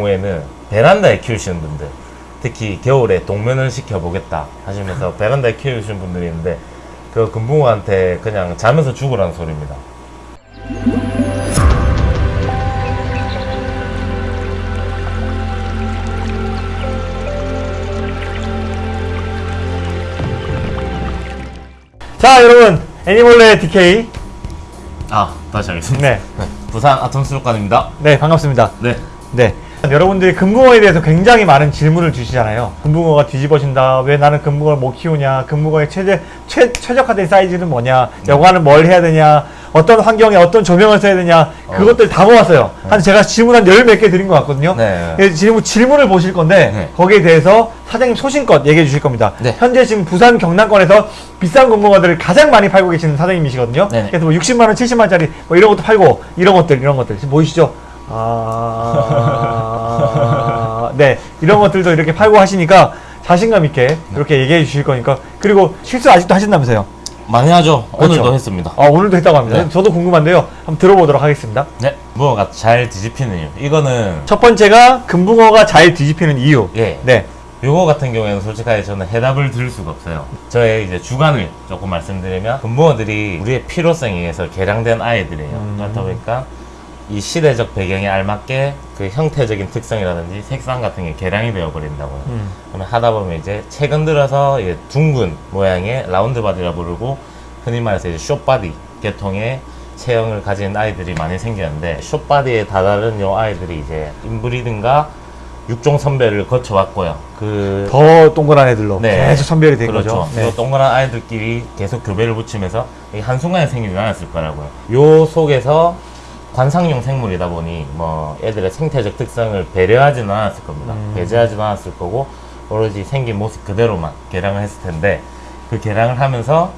경우에는 베란다에 키우시는 분들 특히 겨울에 동면을 시켜보겠다 하시면서 베란다에 키우시는 분들이 있는데 그 금붕어한테 그냥 자면서 죽으라는 소리입니다. 자 여러분 애니몰레 DK 아 다시 하겠습니다. 네, 부산 아tom수족관입니다. 네 반갑습니다 네. 네 여러분들이 금붕어에 대해서 굉장히 많은 질문을 주시잖아요. 금붕어가 뒤집어진다. 왜 나는 금붕어를 못 키우냐? 금붕어의 최대, 최, 최적화된 사이즈는 뭐냐? 여과는 뭘 해야 되냐? 어떤 환경에 어떤 조명을 써야 되냐? 그것들 다 모았어요. 한 제가 질문 한 열 몇 개 드린 것 같거든요. 네. 예, 질문, 질문을 보실 건데 네. 거기에 대해서 사장님 소신껏 얘기해 주실 겁니다. 네. 현재 지금 부산 경남권에서 비싼 금붕어들을 가장 많이 팔고 계시는 사장님이시거든요. 네네. 그래서 뭐 60만원 70만원짜리 뭐 이런 것도 팔고 이런 것들 이런 것들. 지금 보이시죠? 아, 네 이런 것들도 이렇게 팔고 하시니까 자신감 있게 이렇게 얘기해 주실 거니까 그리고 실수 아직도 하신다면서요 많이 하죠. 오늘도 그렇죠. 했습니다. 아 오늘도 했다고 합니다 네. 저도 궁금한데요 한번 들어보도록 하겠습니다 네. 무어가 잘 뒤집히는 이유. 이거는 첫 번째가 금붕어가 잘 뒤집히는 이유 예. 네 요거 같은 경우에는 솔직하게 저는 해답을 드릴 수가 없어요. 저의 이제 주관을 조금 말씀드리면 금붕어들이 우리의 필요성에 의해서 개량된 아이들이에요. 음. 그렇다 보니까 이 시대적 배경에 알맞게 그 형태적인 특성이라든지 색상 같은 게 개량이 되어 버린다고요. 음. 그러면 하다 보면 이제 최근 들어서 이제 둥근 모양의 round body라 부르고 흔히 말해서 이제 short body 계통의 체형을 가진 아이들이 많이 생겼는데 short body에 다다른 요 아이들이 이제 inbreed든가 육종 선별을 거쳐왔고요. 그 더 동그란 애들로 네. 계속 선별이 된 그렇죠. 거죠 네. 요 동그란 아이들끼리 계속 교배를 붙이면서 한순간에 생기지 않았을 거라고요. 요 속에서 관상용 생물이다 보니 뭐 애들의 생태적 특성을 배려하지는 않았을 겁니다. 음. 배제하지는 않았을 거고 오로지 생긴 모습 그대로만 개량을 했을 텐데 그 개량을 하면서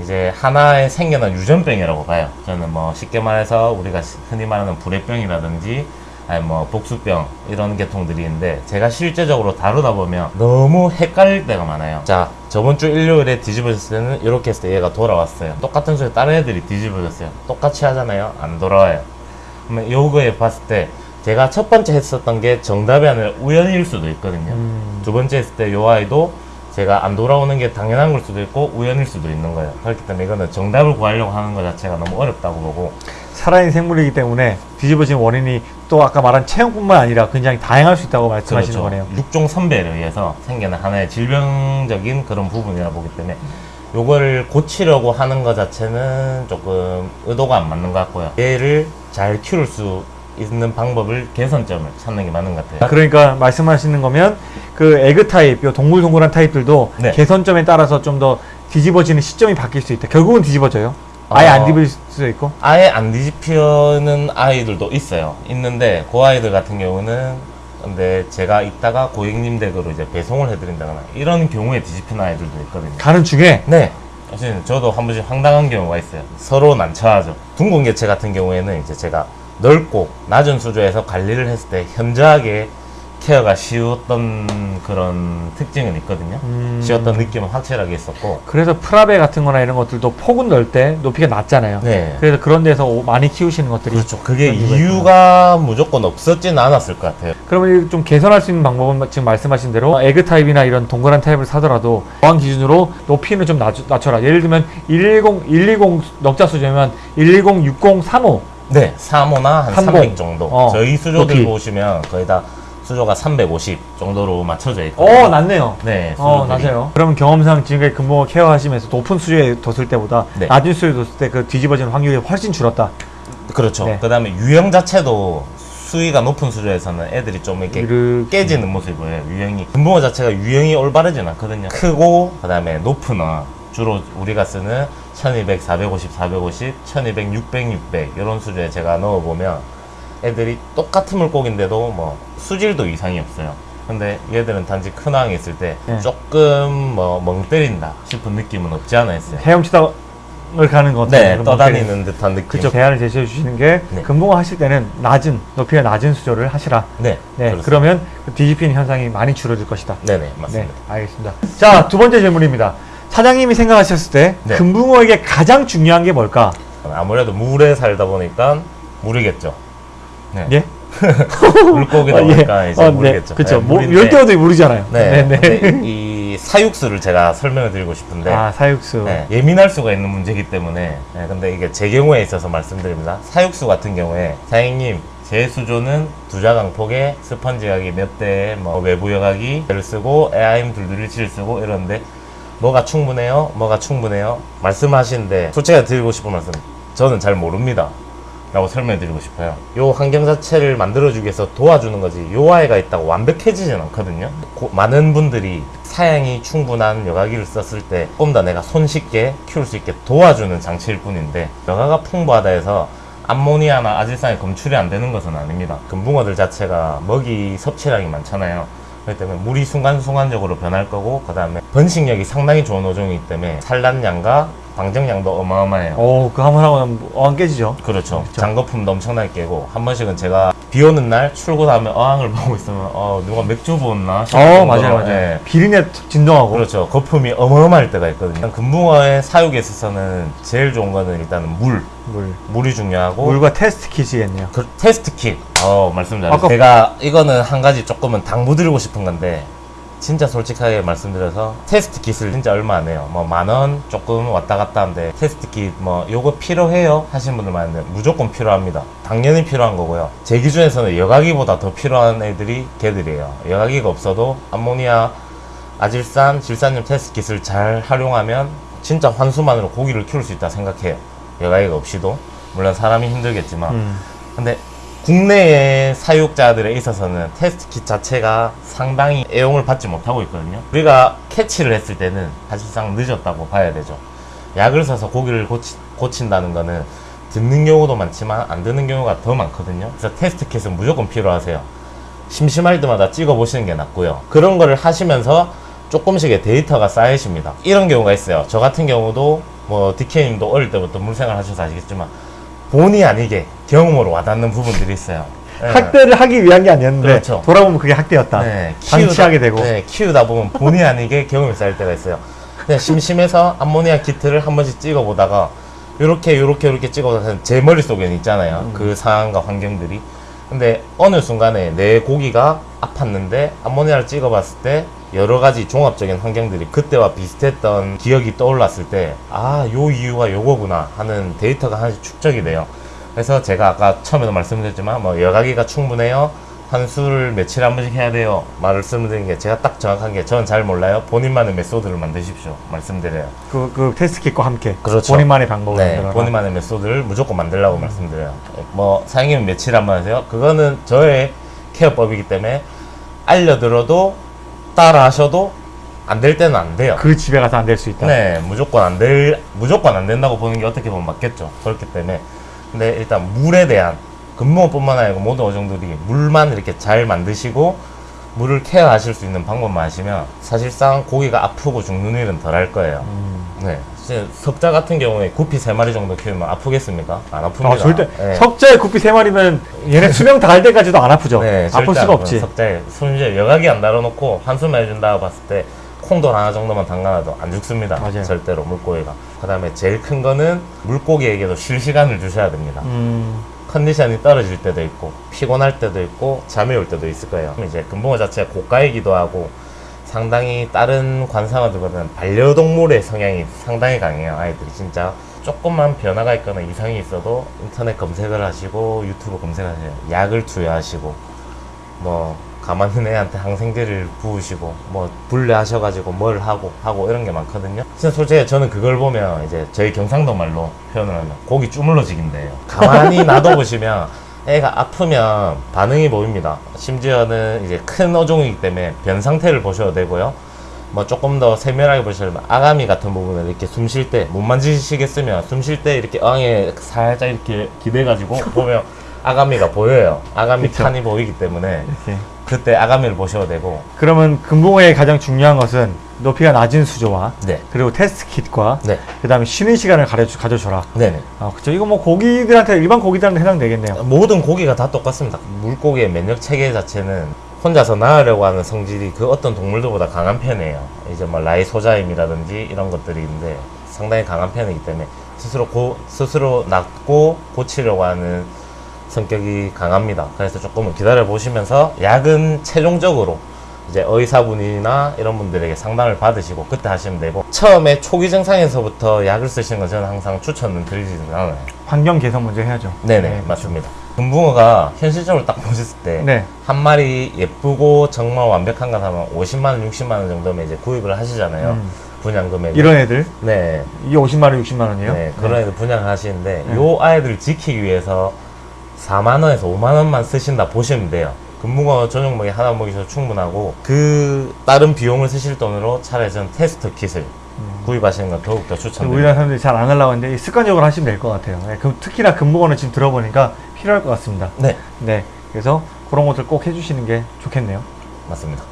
이제 하나의 생겨난 유전병이라고 봐요. 저는 뭐 쉽게 말해서 우리가 시- 흔히 말하는 불의병이라든지 아니 뭐 복수병 이런 계통들이 있는데 제가 실제적으로 다루다 보면 너무 헷갈릴 때가 많아요. 자 저번 주 일요일에 뒤집어졌을 때는 이렇게 했을 때 얘가 돌아왔어요. 똑같은 소리 다른 애들이 뒤집어졌어요. 똑같이 하잖아요. 안 돌아와요. 그러면 요거에 봤을 때 제가 첫 번째 했었던 게 정답이 아니라 우연일 수도 있거든요. 음. 두 번째 했을 때 요 아이도 제가 안 돌아오는 게 당연한 걸 수도 있고 우연일 수도 있는 거예요. 그렇기 때문에 이거는 정답을 구하려고 하는 것 자체가 너무 어렵다고 보고 살아있는 생물이기 때문에 뒤집어진 원인이 또 아까 말한 체형뿐만 아니라 굉장히 다양할 수 있다고 말씀하시는 거네요. 육종 선발에 의해서 생기는 하나의 질병적인 그런 부분이라 보기 때문에 요거를 고치려고 하는 것 자체는 조금 의도가 안 맞는 것 같고요. 얘를 잘 키울 수 있는 방법을 개선점을 찾는 게 맞는 것 같아요. 그러니까 말씀하시는 거면 그 egg type, 요 동글동글한 타입들도 네. 개선점에 따라서 좀 더 뒤집어지는 시점이 바뀔 수 있다. 결국은 뒤집어져요. 아예 어. 안 뒤집을 수도 있고. 아예 안 뒤집히는 아이들도 있어요. 있는데 그 아이들 같은 경우는 근데 제가 이따가 고객님 댁으로 이제 배송을 해드린다거나 이런 경우에 뒤집히는 아이들도 있거든요. 가는 중에 네. 사실 저도 한 번씩 황당한 경우가 있어요. 서로 난처하죠. 둥근 개체 같은 경우에는 이제 제가 넓고 낮은 수조에서 관리를 했을 때 현저하게 케어가 쉬웠던 그런 특징은 있거든요. 음. 쉬웠던 느낌은 확실하게 있었고. 그래서 프라베 같은 거나 이런 것들도 폭은 넓은데 높이가 낮잖아요. 네. 그래서 그런 데서 오- 많이 키우시는 것들이 그렇죠. 그게 이유가 이유가 무조건 없었지는 않았을 것 같아요. 그러면 이좀 개선할 수 있는 방법은 지금 말씀하신 대로 egg type이나 이런 동그란 타입을 사더라도 보안 기준으로 높이는 좀 낮, 낮춰라. 예를 들면 110, 120 넉자 수준이면 110, 60, 35 네, 3호나 한 30. 300 정도. 어, 저희 수조들 높이. 보시면 거의 다 수조가 350 정도로 맞춰져 있고. 어, 낮네요. 네, 어. 낮아요. 그러면 경험상 지금까지 금붕어 케어하시면서 높은 수조에 뒀을 때보다 네. 낮은 수조에 뒀을 때 그 뒤집어지는 확률이 훨씬 줄었다. 그렇죠. 네. 그 다음에 유형 자체도 수위가 높은 수조에서는 애들이 좀 이렇게 이렇게 깨지는 모습이 보여요. 유형이 금붕어 자체가 유형이 올바르진 않거든요. 크고 그 다음에 높은 어 주로 우리가 쓰는 1200, 450, 450, 1200, 600, 600 이런 수조에 제가 넣어 보면 애들이 똑같은 물고기인데도 뭐 수질도 이상이 없어요. 근데 얘들은 단지 큰 항에 있을 때 네. 조금 뭐 멍 때린다 싶은 느낌은 없지 않아 있어요. 헤엄치다 을 가는 것 같아요. 네, 떠다니는 듯한 느낌. 그쵸. 대안을 제시해 주시는 게 네. 금붕어 하실 때는 낮은 높이가 낮은 수조를 하시라. 네, 네, 그렇습니다. 그러면 그 뒤집히는 현상이 많이 줄어들 것이다. 네네 맞습니다. 네, 알겠습니다. 자, 두 번째 질문입니다. 사장님이 생각하셨을 때 네. 금붕어에게 가장 중요한 게 뭘까? 아무래도 물에 살다 보니까 물이겠죠. 네. 예? 물고기다 어, 예. 보니까 이제 어, 네. 모르겠죠. 그렇죠. 네, 뭐, 열대어도 모르잖아요. 네, 네. 근데 이 사육수를 제가 설명을 드리고 싶은데 아 사육수. 네, 예민할 수가 있는 문제이기 때문에 네, 근데 이게 제 경우에 있어서 말씀드립니다. 사육수 같은 경우에 사장님 제 수조는 두자강 폭에 스펀지 가기 몇 대에 뭐 외부 여과기를 쓰고 에아임 둘둘일치를 쓰고 이러는데 뭐가 충분해요? 뭐가 충분해요? 말씀하시는데 솔직하게 드리고 싶은 말씀 저는 잘 모릅니다. 라고 설명드리고 싶어요. 요 환경 자체를 만들어주기 위해서 도와주는 거지. 요 아이가 있다고 완벽해지진 않거든요. 고- 많은 분들이 사양이 충분한 여과기를 썼을 때 조금 더 내가 손쉽게 키울 수 있게 도와주는 장치일 뿐인데 여과가 풍부하다 해서 암모니아나 아질산이 검출이 안 되는 것은 아닙니다. 금붕어들 자체가 먹이 섭취량이 많잖아요. 그렇기 때문에 물이 순간순간적으로 변할 거고 그 다음에 번식력이 상당히 좋은 어종이기 때문에 산란량과 방정량도 어마어마해요. 오, 그거 한번 하고 어안 깨지죠. 그렇죠. 그렇죠. 장거품도 엄청나게 깨고 한 번씩은 제가 비 오는 날 출근하면 어항을 보고 있으면 어 누가 맥주 부었나 어, 맞아요, 맞아요. 예. 비린내 툭 진동하고. 그렇죠. 거품이 어마어마할 때가 있거든요. 금붕어의 사육에 있어서는 제일 좋은 거는 일단은 물, 물. 물이 중요하고 물과 테스트 킷이겠네요. 그 테스트 킷. 어 말씀. 아까- 제가 이거는 한 가지 조금은 당부드리고 싶은 건데 진짜 솔직하게 말씀드려서 test kit을 진짜 얼마 안 해요. 뭐 만 원 조금 왔다 갔다 한데 test kit 뭐 요거 필요해요 하시는 분들 많은데 무조건 필요합니다. 당연히 필요한 거고요. 제 기준에서는 여과기보다 더 필요한 애들이 걔들이에요. 여과기가 없어도 암모니아, 아질산, 질산염 test kit을 잘 활용하면 진짜 환수만으로 고기를 키울 수 있다 생각해요. 여과기가 없이도 물론 사람이 힘들겠지만 음. 근데 국내의 사육자들에 있어서는 테스트 킷 자체가 상당히 애용을 받지 못하고 있거든요. 우리가 캐치를 했을 때는 사실상 늦었다고 봐야 되죠. 약을 써서 고기를 고치, 고친다는 거는 듣는 경우도 많지만 안 듣는 경우가 더 많거든요. 그래서 테스트 킷은 무조건 필요하세요. 심심할 때마다 찍어 보시는 게 낫고요. 그런 거를 하시면서 조금씩의 데이터가 쌓이십니다. 이런 경우가 있어요. 저 같은 경우도 뭐 디케님도 어릴 때부터 물생활 하셔서 아시겠지만 본의 아니게 경험으로 와닿는 부분들이 있어요. 예. 학대를 하기 위한 게 아니었는데 그렇죠. 돌아보면 그게 학대였다. 네, 방치하게 되고. 네, 키우다 보면 본의 아니게 경험이 쌓일 때가 있어요. 그냥 심심해서 암모니아 키트를 한 번씩 찍어보다가 요렇게 요렇게 요렇게 찍어보다가 제 머릿속에는 있잖아요. 음. 그 상황과 환경들이. 근데 어느 순간에 내 고기가 아팠는데 암모니아를 찍어봤을 때 여러 가지 종합적인 환경들이 그때와 비슷했던 기억이 떠올랐을 때 아, 요 이유가 요거구나 하는 데이터가 하나씩 축적이 돼요. 그래서 제가 아까 처음에도 말씀드렸지만 뭐 여과기가 충분해요. 환수를 며칠에 한 번씩 해야 돼요. 말씀드린 게 제가 딱 정확한 게 저는 잘 몰라요. 본인만의 method를 만드십시오. 말씀드려요. 그, 그 테스트 킷과 함께 그렇죠. 본인만의 방법을 네, 만들어라. 본인만의 method를 무조건 만들라고 말씀드려요. 뭐 사장님은 며칠 한 번 하세요? 그거는 저의 care법이기 때문에 알려드려도 따라 하셔도 안 될 때는 안 돼요. 그 집에 가서 안 될 수 있다. 네, 무조건 안 될, 무조건 안 된다고 보는 게 어떻게 보면 맞겠죠. 그렇기 때문에. 근데 일단 물에 대한 근무뿐만 아니고 모든 어종들이 물만 이렇게 잘 만드시고 물을 케어하실 수 있는 방법만 하시면 사실상 고기가 아프고 죽는 일은 덜 할 거예요. 음. 네. 석자 같은 경우에 구피 세 마리 정도 키우면 아프겠습니까? 안 아픕니다. 아, 절대 네. 석자에 구피 세 마리면 얘네 수명 다 할 때까지도 안 아프죠. 네, 아플 수가 안 없지. 석자에 손질 여각이 안 달아놓고 한숨 해준다 봤을 때 콩돌 하나 정도만 담가놔도 안 죽습니다. 맞아요. 절대로 물고기가. 그 다음에 제일 큰 거는 물고기에게도 쉴 시간을 주셔야 됩니다. 음, 컨디션이 떨어질 때도 있고 피곤할 때도 있고 잠이 올 때도 있을 거예요. 이제 금붕어 자체가 고가이기도 하고 상당히 다른 관상어들보다는 반려동물의 성향이 상당히 강해요. 아이들이 진짜 조금만 변화가 있거나 이상이 있어도 인터넷 검색을 하시고 유튜브 검색하세요. 약을 투여하시고 뭐 가만히 애한테 항생제를 부으시고 뭐 분리하셔가지고 뭘 하고 하고 이런 게 많거든요. 진짜 솔직히 저는 그걸 보면 이제 저희 경상도 말로 표현을 하면 고기 주물러지긴데요. 가만히 놔둬보시면 애가 아프면 반응이 보입니다. 심지어는 이제 큰 어종이기 때문에 변 상태를 보셔도 되고요. 뭐 조금 더 세밀하게 보시려면 아가미 같은 부분을 이렇게 숨 쉴 때 못 만지시겠으면 숨 쉴 때 이렇게 어항에 살짝 이렇게 기대가지고 보면 아가미가 보여요. 아가미 그쵸. 칸이 보이기 때문에 이렇게. 그때 아가미를 보셔도 되고 그러면 금붕어의 가장 중요한 것은 높이가 낮은 수조와 네, 그리고 테스트 킷과 네, 그 다음에 쉬는 시간을 가져, 가져줘라. 네네. 아, 그쵸. 이거 뭐 고기들한테 일반 고기들한테 해당되겠네요. 모든 고기가 다 똑같습니다. 물고기의 면역 체계 자체는 혼자서 낳으려고 하는 성질이 그 어떤 동물들보다 강한 편이에요. 이제 뭐 라이소자임이라든지 이런 것들이 있는데 상당히 강한 편이기 때문에 스스로 고, 스스로 낳고 고치려고 하는 성격이 강합니다. 그래서 조금은 기다려 보시면서 약은 최종적으로 이제 의사분이나 이런 분들에게 상담을 받으시고 그때 하시면 되고 처음에 초기 증상에서부터 약을 쓰시는 건 저는 항상 추천은 드리지는 않아요. 환경 개선 먼저 해야죠. 네네 네, 맞습니다. 금붕어가 현실적으로 딱 보셨을 때한 네. 마리 예쁘고 정말 완벽한 것 하면 50만 원, 60만 원 정도면 이제 구입을 하시잖아요. 음. 분양 금액. 이런 애들 네. 이게 50만 원, 60만 원이에요? 네, 그런 애들 분양을 하시는데 네. 요 아이들을 지키기 위해서 4만 원에서 5만 원만 쓰신다 보시면 돼요. 금붕어 전용 먹이 하나 먹이셔도 충분하고 그 다른 비용을 쓰실 돈으로 차라리 저는 테스트 킷을 구입하시는 건 더욱더 추천드립니다. 음. 우리나라 사람들이 잘 안 하려고 하는데 습관적으로 하시면 될 것 같아요. 네, 그, 특히나 금붕어는 지금 들어보니까 필요할 것 같습니다. 네, 네. 그래서 그런 것들 꼭 해주시는 게 좋겠네요. 맞습니다.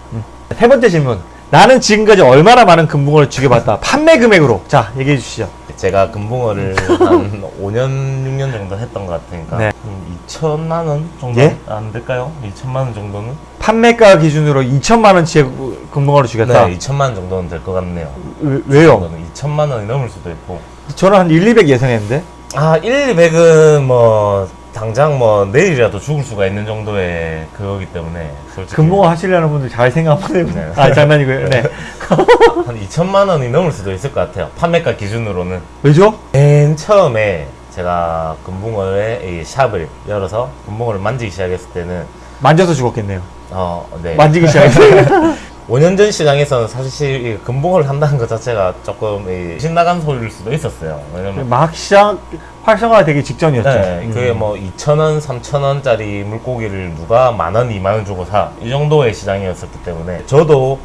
세 번째 질문. 나는 지금까지 얼마나 많은 금붕어를 죽여봤다. 판매 금액으로. 자, 얘기해 주시죠. 제가 금붕어를 한 5년, 6년 정도 했던 것 같으니까 네. 한 2천만 원 정도 예? 안 될까요? 2천만 원 정도는? 판매가 기준으로 2천만 원치의 금붕어를 죽였다. 네, 2천만 원 정도는 될 것 같네요. 왜, 왜요? 2천만 원이 넘을 수도 있고. 저는 한 1, 200 예상했는데. 아, 1, 200은 뭐 당장 뭐 내일이라도 죽을 수가 있는 정도의 그거기 때문에 솔직히 금붕어 하시려는 분들 잘 생각 한번 해보세요. 네. 아, 장난이고요. 네. 한 2천만 원이 넘을 수도 있을 것 같아요. 판매가 기준으로는 왜죠? 맨 처음에 제가 금붕어의 이 샵을 열어서 금붕어를 만지기 시작했을 때는 만져서 죽었겠네요. 어, 네. 만지기 시작했어요. 5년 전 시장에서는 사실 이 금붕어를 한다는 것 자체가 조금 이 신나간 소리일 수도 있었어요. 왜냐면 막 시작, 활성화가 되기 직전이었죠. 네, 음. 그게 뭐 2,000원, 3,000원짜리 물고기를 누가 만 원, 2만 원 주고 사. 이 정도의 시장이었었기 때문에 저도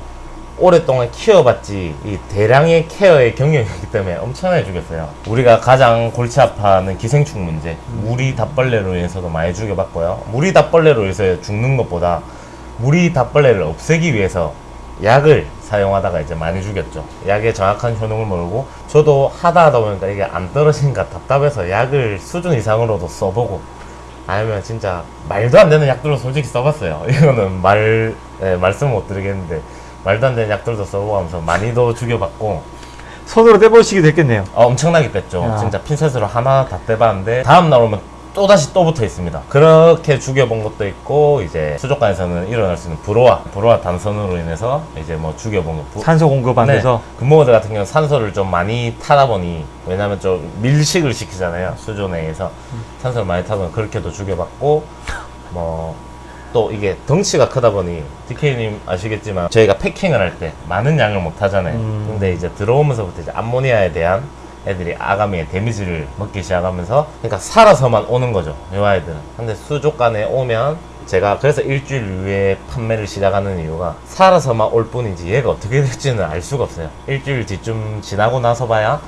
오랫동안 키워봤지 이 대량의 케어의 경력이기 때문에 엄청나게 죽였어요. 우리가 가장 골치 아파하는 기생충 문제, 무리 답벌레로 인해서도 많이 죽여봤고요. 무리 답벌레로 인해서 죽는 것보다 무리 답벌레를 없애기 위해서 약을 사용하다가 이제 많이 죽였죠. 약의 정확한 효능을 모르고 저도 하다 하다 보니까 이게 안 떨어지니까 답답해서 약을 수준 이상으로도 써보고 아니면 진짜 말도 안 되는 약들로 솔직히 써봤어요. 이거는 말 예, 말씀 못 드리겠는데 말도 안 되는 약들도 써보고 하면서 많이도 죽여봤고 손으로 떼보시기도 했겠네요. 어, 엄청나게 뺐죠. 야. 진짜 핀셋으로 하나 다 떼봤는데 다음 날 오면 또 다시 또 붙어 있습니다. 그렇게 죽여본 것도 있고 이제 수족관에서는 일어날 수 있는 불호화, 불호화 단선으로 인해서 이제 뭐 죽여본 거. 부- 산소 공급 안 네. 돼서. 금붕어들 같은 경우는 산소를 좀 많이 타다 보니 왜냐면 좀 밀식을 시키잖아요 수조 내에서 산소를 많이 보니 그렇게도 죽여봤고 뭐 또 이게 덩치가 크다 보니 DK님 아시겠지만 저희가 패킹을 할 때 많은 양을 못 하잖아요. 음. 근데 이제 들어오면서부터 이제 암모니아에 대한 애들이 아가미의 데미지를 먹기 시작하면서 그러니까 살아서만 오는 거죠 이 아이들은. 근데 수족관에 오면 제가 그래서 일주일 후에 판매를 시작하는 이유가 살아서만 올 뿐이지 얘가 어떻게 될지는 알 수가 없어요. 일주일 뒤쯤 지나고 나서 봐야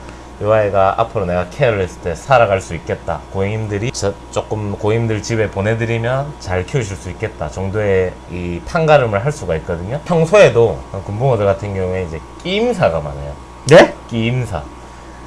이 아이가 앞으로 내가 케어를 했을 때 살아갈 수 있겠다 고객님들이 저 조금 고객님들 집에 보내드리면 잘 키우실 수 있겠다 정도의 이 판가름을 할 수가 있거든요 평소에도 금붕어들 같은 경우에 이제 끼임사가 많아요 네? 끼임사.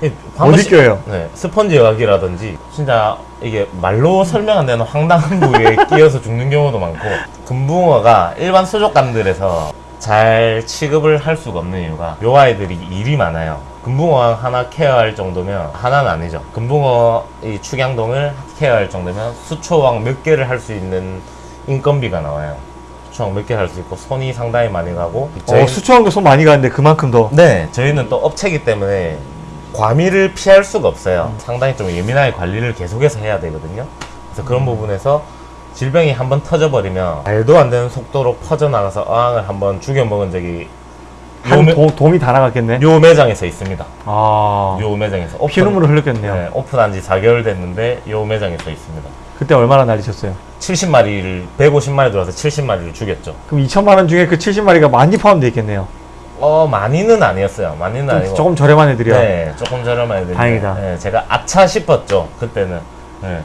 이 어디 껴요? 네, 스펀지 여학이라든지 진짜 이게 말로 설명 안 되는 황당한 부위에 끼어서 죽는 경우도 많고 금붕어가 일반 수족관들에서 잘 취급을 할 수가 없는 이유가 요 아이들이 일이 많아요. 금붕어 하나 케어할 정도면 하나는 아니죠. 금붕어 이 축양동을 케어할 정도면 수초왕 몇 개를 할 수 있는 인건비가 나와요. 수초왕 몇 개 할 수 있고 손이 상당히 많이 가고 어, 수초왕도 손 많이 가는데 그만큼 더. 네, 저희는 또 업체이기 때문에 과미를 피할 수가 없어요. 상당히 좀 예민하게 관리를 계속해서 해야 되거든요. 그래서 그런 부분에서 질병이 한번 터져버리면 말도 안 되는 속도로 퍼져나가서 어항을 한번 죽여먹은 적이 요, 한 매, 도, 도움이 다 나갔겠네. 요 매장에서 있습니다. 아. 요 매장에서 오픈, 피눈물을 흘렸겠네요. 네, 오픈한 지 4개월 됐는데 요 매장에서 있습니다. 그때 얼마나 날리셨어요? 70마리를 150마리 들어와서 70마리를 죽였죠. 그럼 2천만 원 중에 그 70마리가 많이 포함되어 있겠네요. 어 많이는 아니었어요. 많이는 좀, 아니고 조금 저렴한 애들이요. 네, 조금 저렴한 애들. 다행이다. 네, 제가 아차 싶었죠. 그때는. 네.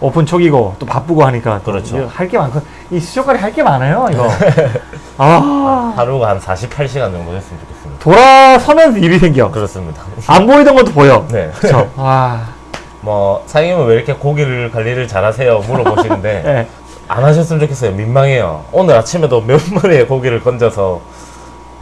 오픈 초기고 또 바쁘고 하니까 그렇죠. 할 게 많고 이 수족관이 할 게 많아요 이거. 아 하루가 한 48시간 정도 됐으면 좋겠습니다. 돌아서면서 일이 생겨. 그렇습니다. 안 보이던 것도 보여. 네. 그렇죠. 아뭐 사장님은 왜 이렇게 고기를 관리를 잘하세요? 물어보시는데 네. 안 하셨으면 좋겠어요. 민망해요. 오늘 아침에도 몇 마리의 고기를 건져서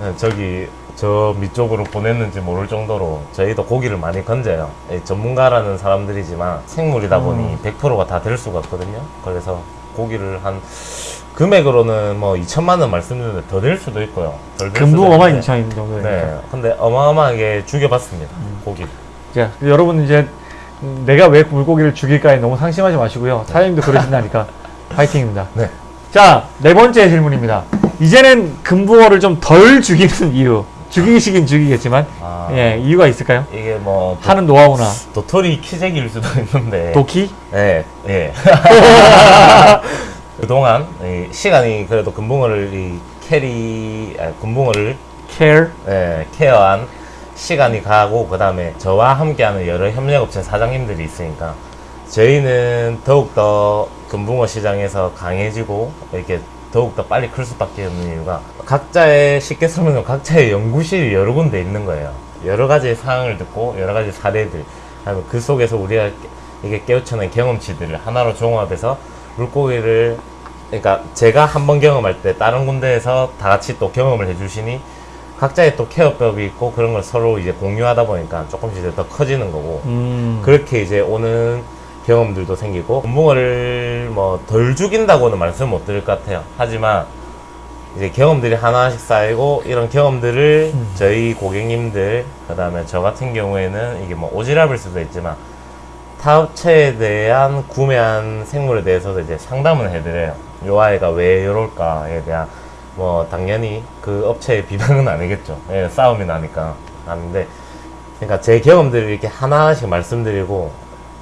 네, 저기 저 밑쪽으로 보냈는지 모를 정도로 저희도 고기를 많이 건져요. 예, 전문가라는 사람들이지만 생물이다 보니 100%가 다 될 수가 없거든요. 그래서 고기를 한 금액으로는 뭐 2천만 원 말씀드렸는데 더 될 수도 있고요. 금붕어만 있는데. 2천 정도니까. 네. 근데 어마어마하게 죽여봤습니다. 고기. 자, 여러분 이제 음, 내가 왜 물고기를 죽일까에 너무 상심하지 마시고요. 사장님도 그러신다니까 파이팅입니다. 네. 자, 네 번째 질문입니다. 이제는 금붕어를 좀 덜 죽이는 이유. 죽이시긴 죽이겠지만, 아. 예, 이유가 있을까요? 이게 뭐 도, 하는 노하우나 도토리 키재기일 수도 있는데 도키? 네, 예. 그동안 이 시간이 그래도 금붕어를 이 캐리, 아, 금붕어를 care? 예, care한 시간이 가고 그 다음에 저와 함께하는 여러 협력업체 사장님들이 있으니까 저희는 더욱더 금붕어 시장에서 강해지고 이렇게 더욱더 빨리 클 수밖에 없는 이유가 각자의 쉽게 설명하면 각자의 연구실이 여러 군데 있는 거예요. 여러 가지 상황을 듣고 여러 가지 사례들 그다음에 그 속에서 우리가 이게 깨우쳐낸 경험치들을 하나로 종합해서 물고기를 그러니까 제가 한 번 경험할 때 다른 군데에서 다 같이 또 경험을 해주시니 각자의 또 케어법이 있고 그런 걸 서로 이제 공유하다 보니까 조금씩 더 커지는 거고 음, 그렇게 이제 오는 경험들도 생기고 금붕어를 뭐 덜 죽인다고는 말씀 못 드릴 것 같아요. 하지만 이제 경험들이 하나씩 쌓이고 이런 경험들을 저희 고객님들 그 다음에 저 같은 경우에는 이게 뭐 오지랖일 수도 있지만 타 업체에 대한 구매한 생물에 대해서도 이제 상담을 해드려요. 요 아이가 왜 이럴까에 대한 뭐 당연히 그 업체의 비방은 아니겠죠. 예, 싸움이 나니까 아는데 그러니까 제 경험들을 이렇게 하나씩 말씀드리고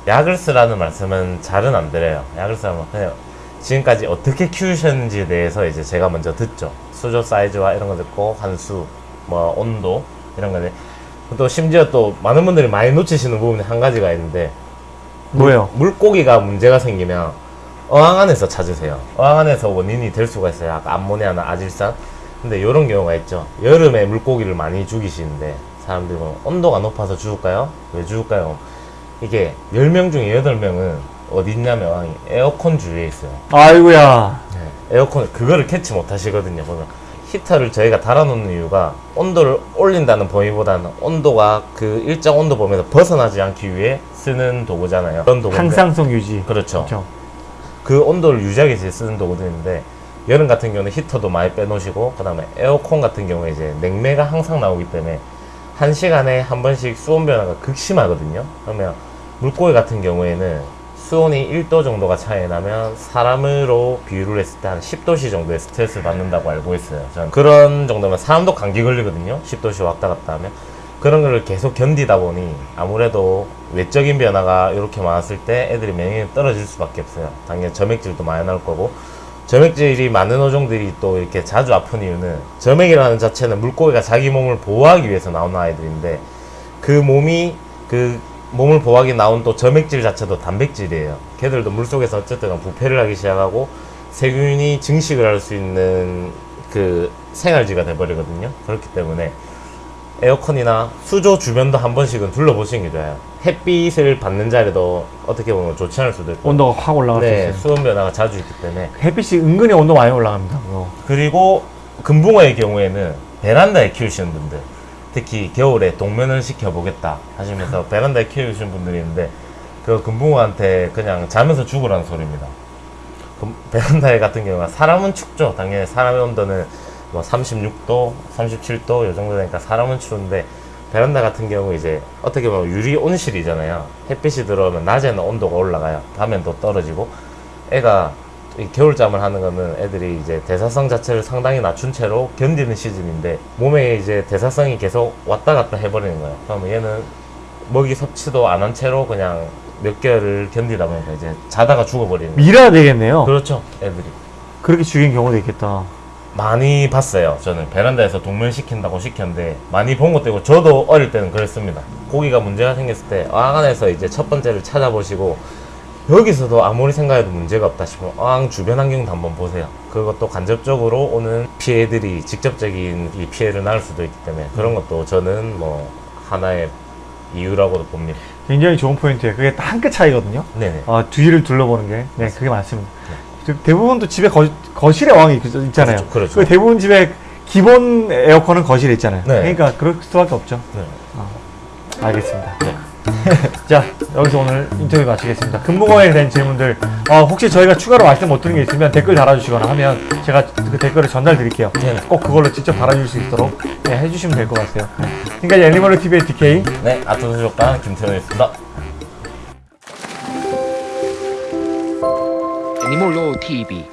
약을 쓰라는 말씀은 잘은 안 드려요. 약을 쓰라면 그냥 지금까지 어떻게 키우셨는지에 대해서 이제 제가 먼저 듣죠. 수조 사이즈와 이런 거 듣고 환수, 뭐 온도 이런 거데 또 심지어 또 많은 분들이 많이 놓치시는 부분이 한 가지가 있는데 뭐예요? 물고기가 문제가 생기면 어항 안에서 찾으세요. 어항 안에서 원인이 될 수가 있어요. 아까 암모니아나 아질산. 근데 이런 경우가 있죠. 여름에 물고기를 많이 죽이시는데 사람들이 뭐 온도가 높아서 죽을까요? 왜 죽을까요? 이게 10명 중에 8명은 어디 있냐면 에어컨 주위에 있어요. 아이고야. 에어컨 그거를 캐치 못 하시거든요. 보면 히터를 저희가 달아놓는 이유가 온도를 올린다는 범위보다는 온도가 그 일정 온도 범위에서 벗어나지 않기 위해 쓰는 도구잖아요. 그런 도구인데 항상성 유지. 그렇죠. 그렇죠. 그 온도를 유지하기 위해서 쓰는 도구들인데 여름 같은 경우는 히터도 많이 빼놓으시고 그 다음에 에어컨 같은 경우에 이제 냉매가 항상 나오기 때문에 한 시간에 한 번씩 수온 변화가 극심하거든요. 그러면 물고기 같은 경우에는 수온이 1도 정도가 차이 나면 사람으로 비유를 했을 때 한 10도씨 정도의 스트레스를 받는다고 알고 있어요. 저는 그런 정도면 사람도 감기 걸리거든요. 10도씨 왔다 갔다 하면. 그런 거를 계속 견디다 보니 아무래도 외적인 변화가 이렇게 많았을 때 애들이免疫이 떨어질 수밖에 없어요. 당연히 점액질도 많이 나올 거고 점액질이 많은 어종들이 또 이렇게 자주 아픈 이유는 점액이라는 자체는 물고기가 자기 몸을 보호하기 위해서 나오는 아이들인데 그 몸이 그 몸을 보호하기 나온 또 점액질 자체도 단백질이에요. 걔들도 물속에서 어쨌든 부패를 하기 시작하고 세균이 증식을 할 수 있는 그 생활지가 돼버리거든요. 그렇기 때문에 에어컨이나 수조 주변도 한 번씩은 둘러보시는 게 좋아요. 햇빛을 받는 자리도 어떻게 보면 좋지 않을 수도 있고. 온도가 확 올라갈 수 네, 있어요. 수온 변화가 자주 있기 때문에. 햇빛이 은근히 온도 많이 올라갑니다. 그리고 금붕어의 경우에는 베란다에 키우시는 분들, 특히 겨울에 동면을 시켜보겠다 하시면서 베란다에 키우시는 분들이 있는데, 그 금붕어한테 그냥 자면서 죽으라는 소리입니다. 금- 베란다에 같은 경우가 사람은 춥죠. 당연히 사람의 온도는 뭐 36도, 37도 이 정도 되니까 사람은 추운데 베란다 같은 경우 이제 어떻게 보면 유리 온실이잖아요. 햇빛이 들어오면 낮에는 온도가 올라가요. 밤엔 또 떨어지고 애가 이 겨울잠을 하는 거는 애들이 이제 대사성 자체를 상당히 낮춘 채로 견디는 시즌인데 몸에 이제 대사성이 계속 왔다 갔다 해버리는 거예요. 그러면 얘는 먹이 섭취도 안 한 채로 그냥 몇 개월을 견디다 보니까 이제 자다가 죽어버리는. 밀어야 되겠네요. 그렇죠, 애들이. 그렇게 죽인 경우도 있겠다. 많이 봤어요. 저는 베란다에서 동면 시킨다고 시켰는데 많이 본 것도 있고 저도 어릴 때는 그랬습니다. 고기가 문제가 생겼을 때 안에서 이제 첫 번째를 찾아보시고 여기서도 아무리 생각해도 문제가 없다 싶으면 어항 주변 환경도 한번 보세요. 그것도 간접적으로 오는 피해들이 직접적인 이 피해를 낳을 수도 있기 때문에 그런 것도 저는 뭐 하나의 이유라고도 봅니다. 굉장히 좋은 포인트예요. 그게 한 끗 차이거든요. 네네. 아, 뒤를 둘러보는 게. 네, 그게 맞습니다. 즉, 대부분 또 집에 거, 거실에 왕이 있- 있잖아요. 그렇죠, 그렇죠. 그 대부분 집에 기본 에어컨은 거실에 있잖아요. 네. 그러니까 그럴 수밖에 없죠. 네. 알겠습니다. 네. 자, 여기서 오늘 인터뷰 마치겠습니다. 금붕어에 대한 질문들, 어, 혹시 저희가 추가로 말씀 못 드린 게 있으면 댓글 달아주시거나 하면 제가 그 댓글을 전달 드릴게요. 네네. 꼭 그걸로 직접 달아줄 수 있도록 네, 해주시면 될 것 같아요. 지금까지 애니멀 TV의 DK. 네, 아토수족관 김태현이었습니다. Animal TV